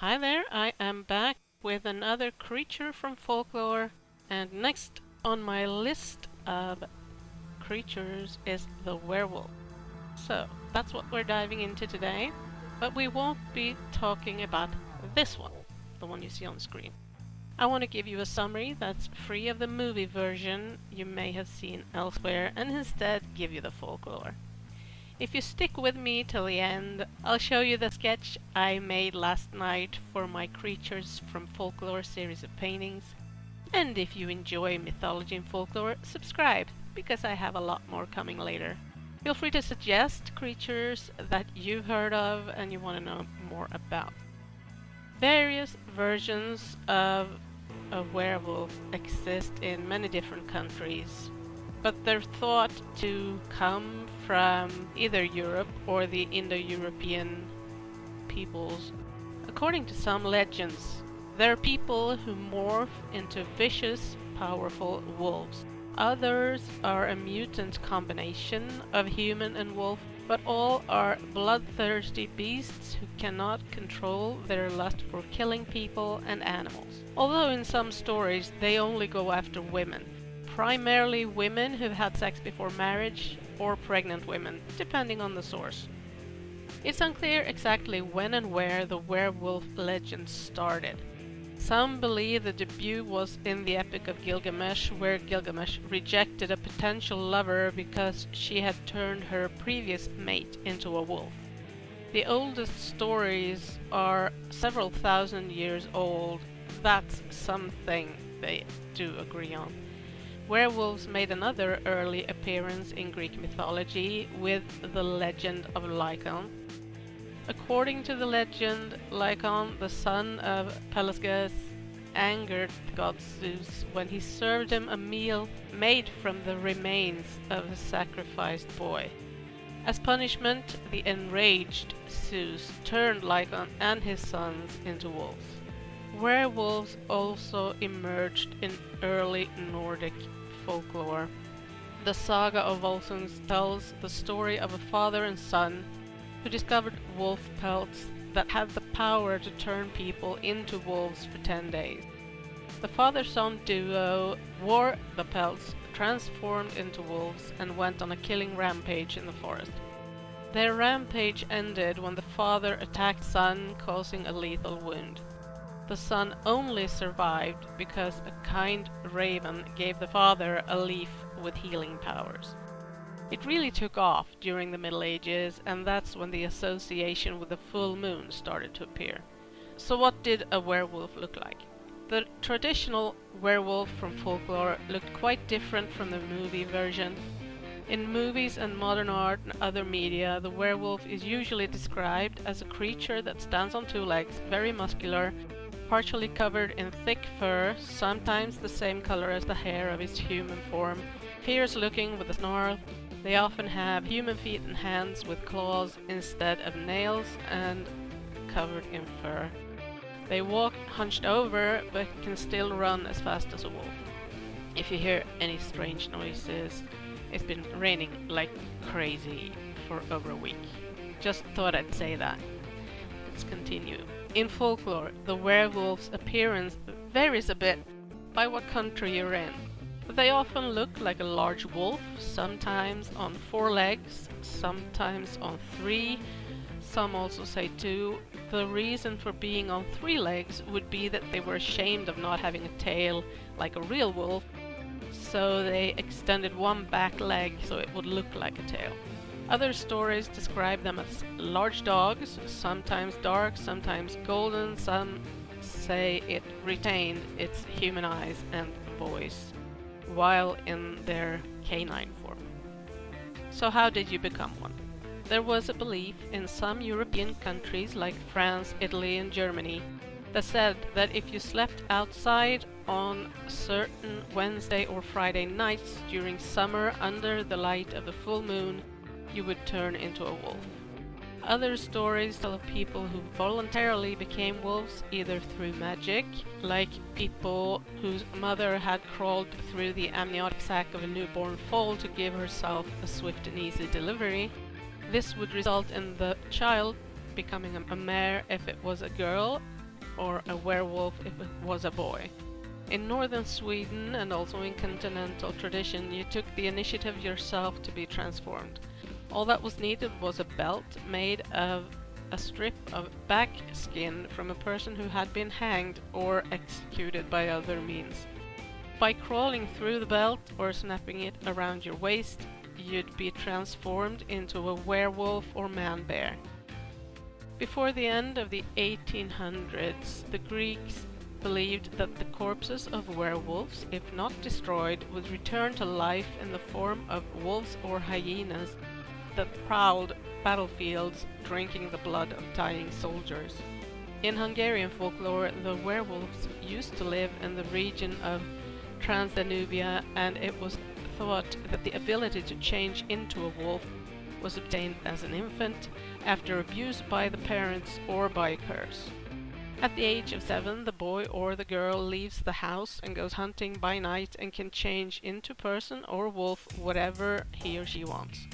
Hi there, I am back with another creature from folklore, and next on my list of creatures is the werewolf. So, that's what we're diving into today, but we won't be talking about this one, the one you see on screen. I want to give you a summary that's free of the movie version you may have seen elsewhere and instead give you the folklore. If you stick with me till the end, I'll show you the sketch I made last night for my Creatures from Folklore series of paintings. And if you enjoy mythology and folklore, subscribe, because I have a lot more coming later. Feel free to suggest creatures that you've heard of and you want to know more about. Various versions of a werewolf exist in many different countries, but they're thought to come from either Europe or the Indo-European peoples. According to some legends, there are people who morph into vicious, powerful wolves. Others are a mutant combination of human and wolf, but all are bloodthirsty beasts who cannot control their lust for killing people and animals. Although in some stories they only go after women, primarily women who've had sex before marriage or pregnant women, depending on the source. It's unclear exactly when and where the werewolf legend started. Some believe the debut was in the Epic of Gilgamesh, where Gilgamesh rejected a potential lover because she had turned her previous mate into a wolf. The oldest stories are several thousand years old. That's something they do agree on. Werewolves made another early appearance in Greek mythology with the legend of Lycaon. According to the legend, Lycaon, the son of Pelasgus, angered god Zeus when he served him a meal made from the remains of a sacrificed boy. As punishment, the enraged Zeus turned Lycaon and his sons into wolves. Werewolves also emerged in early Nordic folklore. The saga of Volsungs tells the story of a father and son who discovered wolf pelts that had the power to turn people into wolves for 10 days. The father-son duo wore the pelts, transformed into wolves, and went on a killing rampage in the forest. Their rampage ended when the father attacked son, causing a lethal wound. The son only survived because a kind raven gave the father a leaf with healing powers. It really took off during the Middle Ages, and that's when the association with the full moon started to appear. So what did a werewolf look like? The traditional werewolf from folklore looked quite different from the movie version. In movies and modern art and other media, the werewolf is usually described as a creature that stands on two legs, very muscular, partially covered in thick fur, sometimes the same color as the hair of its human form, fierce looking with a snarl. They often have human feet and hands with claws instead of nails and covered in fur. They walk hunched over but can still run as fast as a wolf. If you hear any strange noises, it's been raining like crazy for over a week. Just thought I'd say that. Let's continue. In folklore, the werewolf's appearance varies a bit by what country you're in. They often look like a large wolf, sometimes on four legs, sometimes on three, some also say two. The reason for being on three legs would be that they were ashamed of not having a tail like a real wolf, so they extended one back leg so it would look like a tail. Other stories describe them as large dogs, sometimes dark, sometimes golden, some say it retained its human eyes and voice, while in their canine form. So how did you become one? There was a belief in some European countries like France, Italy and Germany that said that if you slept outside on certain Wednesday or Friday nights during summer under the light of the full moon, you would turn into a wolf. Other stories tell of people who voluntarily became wolves either through magic, like people whose mother had crawled through the amniotic sac of a newborn foal to give herself a swift and easy delivery. This would result in the child becoming a mare if it was a girl, or a werewolf if it was a boy. In northern Sweden and also in continental tradition, you took the initiative yourself to be transformed. All that was needed was a belt made of a strip of back skin from a person who had been hanged or executed by other means. By crawling through the belt or snapping it around your waist, you'd be transformed into a werewolf or man-bear. Before the end of the 1800s, the Greeks believed that the corpses of werewolves, if not destroyed, would return to life in the form of wolves or hyenas that prowled battlefields drinking the blood of dying soldiers. In Hungarian folklore, the werewolves used to live in the region of Transdanubia and it was thought that the ability to change into a wolf was obtained as an infant after abuse by the parents or by a curse. At the age of seven, the boy or the girl leaves the house and goes hunting by night and can change into person or wolf whatever he or she wants.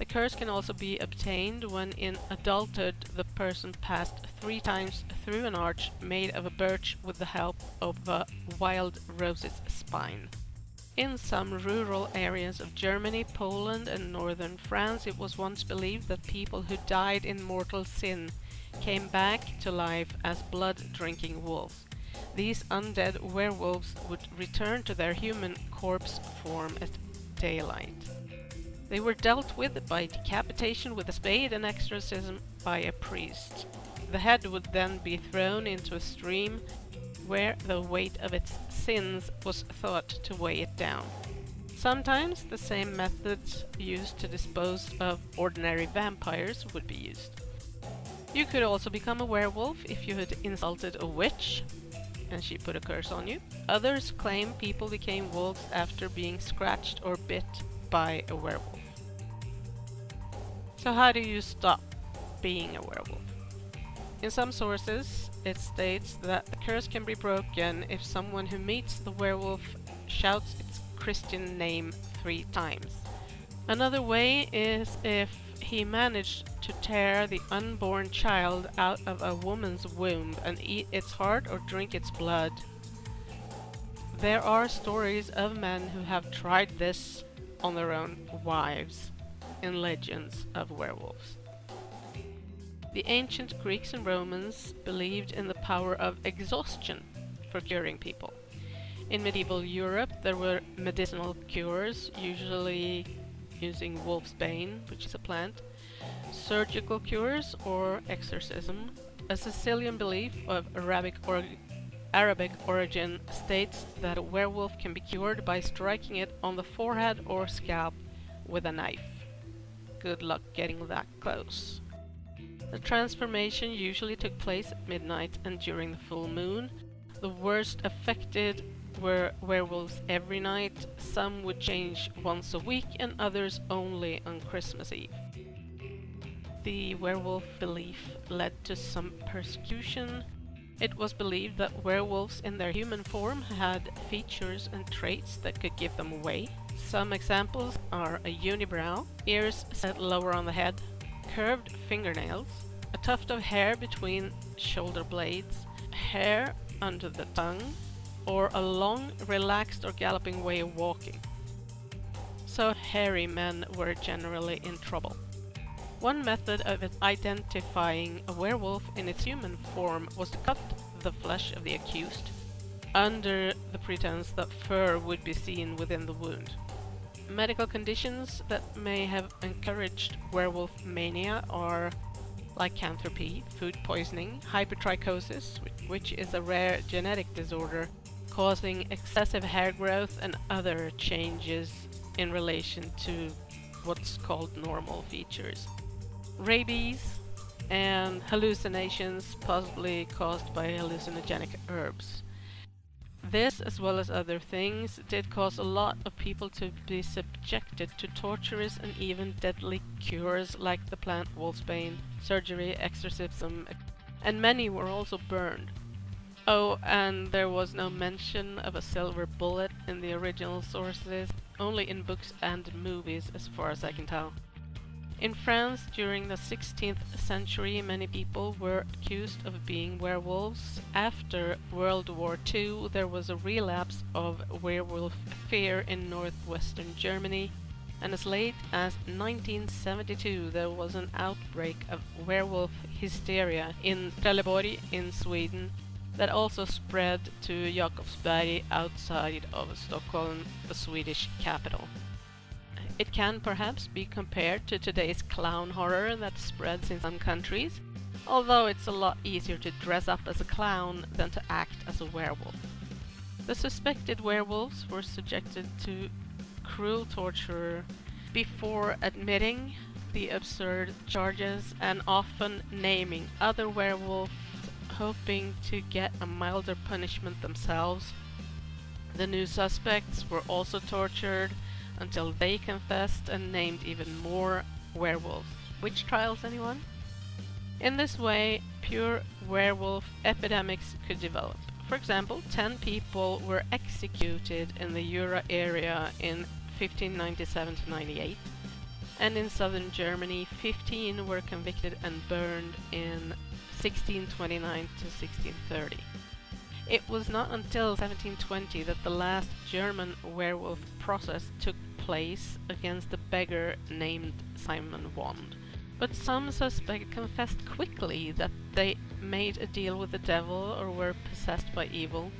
The curse can also be obtained when in adulthood the person passed three times through an arch made of a birch with the help of a wild rose's spine. In some rural areas of Germany, Poland and northern France it was once believed that people who died in mortal sin came back to life as blood-drinking wolves. These undead werewolves would return to their human corpse form at daylight. They were dealt with by decapitation with a spade and exorcism by a priest. The head would then be thrown into a stream where the weight of its sins was thought to weigh it down. Sometimes the same methods used to dispose of ordinary vampires would be used. You could also become a werewolf if you had insulted a witch and she put a curse on you. Others claim people became wolves after being scratched or bit by a werewolf. So how do you stop being a werewolf? In some sources, it states that the curse can be broken if someone who meets the werewolf shouts its Christian name three times. Another way is if he managed to tear the unborn child out of a woman's womb and eat its heart or drink its blood. There are stories of men who have tried this on their own wives in legends of werewolves. The ancient Greeks and Romans believed in the power of exhaustion for curing people. In medieval Europe there were medicinal cures, usually using wolf's bane, which is a plant, surgical cures or exorcism. A Sicilian belief of Arabic, or Arabic origin states that a werewolf can be cured by striking it on the forehead or scalp with a knife. Good luck getting that close. The transformation usually took place at midnight and during the full moon. The worst affected were werewolves every night, some would change once a week and others only on Christmas Eve. The werewolf belief led to some persecution. It was believed that werewolves in their human form had features and traits that could give them away. Some examples are a unibrow, ears set lower on the head, curved fingernails, a tuft of hair between shoulder blades, hair under the tongue, or a long, relaxed or galloping way of walking. So hairy men were generally in trouble. One method of identifying a werewolf in its human form was to cut the flesh of the accused, under the pretense that fur would be seen within the wound. Medical conditions that may have encouraged werewolf mania are lycanthropy, food poisoning, hypertrichosis, which is a rare genetic disorder causing excessive hair growth and other changes in relation to what's called normal features. Rabies and hallucinations possibly caused by hallucinogenic herbs. This, as well as other things, did cause a lot of people to be subjected to torturous and even deadly cures like the plant wolfsbane, surgery, exorcism, and many were also burned. Oh, and there was no mention of a silver bullet in the original sources, only in books and movies as far as I can tell. In France during the 16th century many people were accused of being werewolves. After World War II there was a relapse of werewolf fear in northwestern Germany and as late as 1972 there was an outbreak of werewolf hysteria in Trelleborg in Sweden that also spread to Jakobsberg outside of Stockholm, the Swedish capital. It can perhaps be compared to today's clown horror that spreads in some countries, although it's a lot easier to dress up as a clown than to act as a werewolf. The suspected werewolves were subjected to cruel torture before admitting the absurd charges and often naming other werewolves hoping to get a milder punishment themselves. The new suspects were also tortured until they confessed and named even more werewolves. Witch trials, anyone? In this way, pure werewolf epidemics could develop. For example, 10 people were executed in the Jura area in 1597 to 98, and in southern Germany 15 were convicted and burned in 1629 to 1630. It was not until 1720 that the last German werewolf process took place against a beggar named Simon Wand. But some suspects confessed quickly that they made a deal with the devil or were possessed by evil.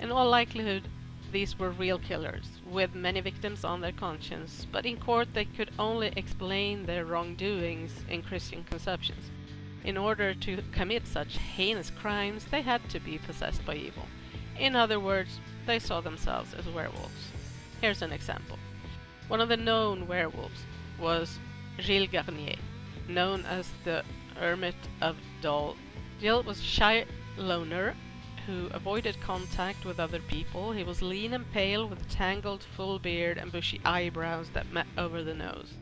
In all likelihood, these were real killers, with many victims on their conscience, but in court they could only explain their wrongdoings in Christian conceptions. In order to commit such heinous crimes, they had to be possessed by evil. In other words, they saw themselves as werewolves. Here's an example. One of the known werewolves was Gilles Garnier, known as the Hermit of Dole. Gilles was a shy loner who avoided contact with other people. He was lean and pale with a tangled full beard and bushy eyebrows that met over the nose.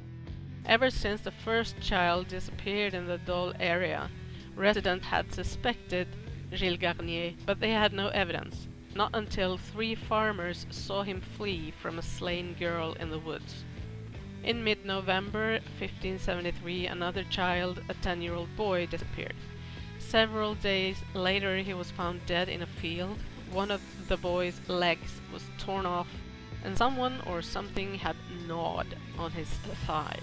Ever since the first child disappeared in the Dole area, residents had suspected Gilles Garnier, but they had no evidence, not until three farmers saw him flee from a slain girl in the woods. In mid-November 1573 another child, a 10-year-old boy, disappeared. Several days later he was found dead in a field. One of the boy's legs was torn off and someone or something had gnawed on his thigh.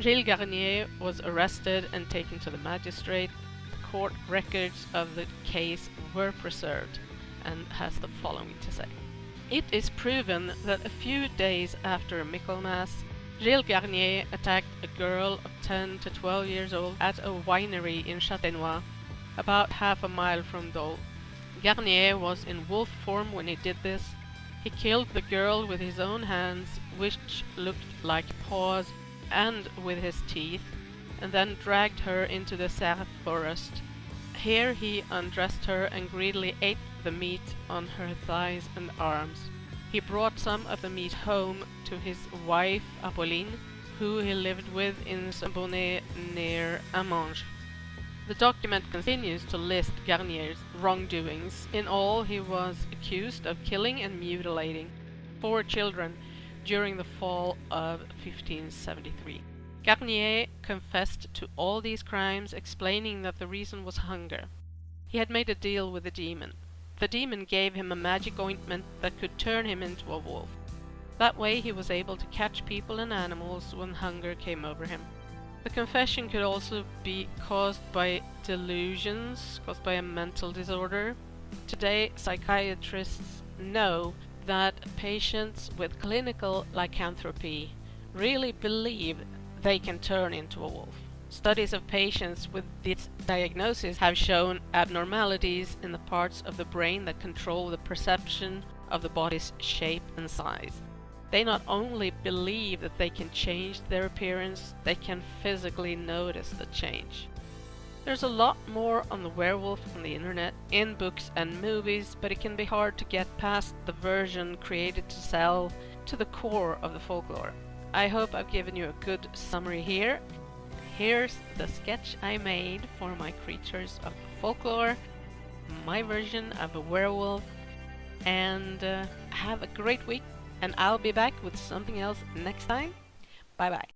Gilles Garnier was arrested and taken to the magistrate. The court records of the case were preserved and has the following to say. It is proven that a few days after Michaelmas, Gilles Garnier attacked a girl of 10 to 12 years old at a winery in Châtenois, about half a mile from Dole. Garnier was in wolf form when he did this. He killed the girl with his own hands, which looked like paws and with his teeth, and then dragged her into the Cerf forest. Here he undressed her and greedily ate the meat on her thighs and arms. He brought some of the meat home to his wife Apolline, who he lived with in Saint-Bonnet near Amanges. The document continues to list Garnier's wrongdoings. In all, he was accused of killing and mutilating four children during the fall of 1573. Garnier confessed to all these crimes, explaining that the reason was hunger. He had made a deal with the demon. The demon gave him a magic ointment that could turn him into a wolf. That way he was able to catch people and animals when hunger came over him. The confession could also be caused by delusions, caused by a mental disorder. Today, psychiatrists know that patients with clinical lycanthropy really believe they can turn into a wolf. Studies of patients with this diagnosis have shown abnormalities in the parts of the brain that control the perception of the body's shape and size. They not only believe that they can change their appearance, they can physically notice the change. There's a lot more on the werewolf on the internet, in books and movies, but it can be hard to get past the version created to sell to the core of the folklore. I hope I've given you a good summary here. Here's the sketch I made for my creatures of folklore, my version of a werewolf, and uh, have a great week, and I'll be back with something else next time. Bye bye.